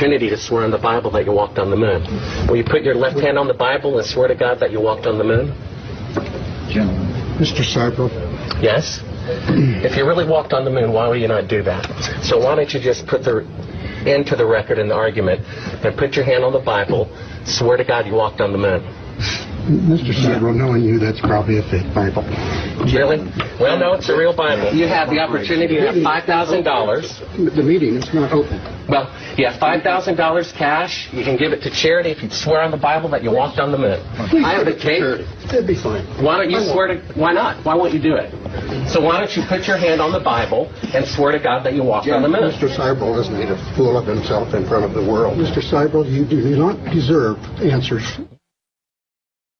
opportunity to swear on the Bible that you walked on the moon. Will you put your left hand on the Bible and swear to God that you walked on the moon? Gentlemen. Mr. Sibrel, Yes? If you really walked on the moon, why would you not do that? So why don't you just put the end to the record in the argument and put your hand on the Bible, swear to God you walked on the moon. Mr. Sibrel, knowing you, that's probably a fake Bible. Really? Well, no, it's a real Bible. You have the opportunity to have $5,000. The meeting is not open. Well, you have $5,000 cash. You can give it to charity if you swear on the Bible that you walked on the moon. I have the tape. It'd be fine. Why don't you swear to, why not? Why won't you do it? So why don't you put your hand on the Bible and swear to God that you walked on the moon? Mr. Sibrel has made a fool of himself in front of the world. Mr. Sibrel, you do not deserve answers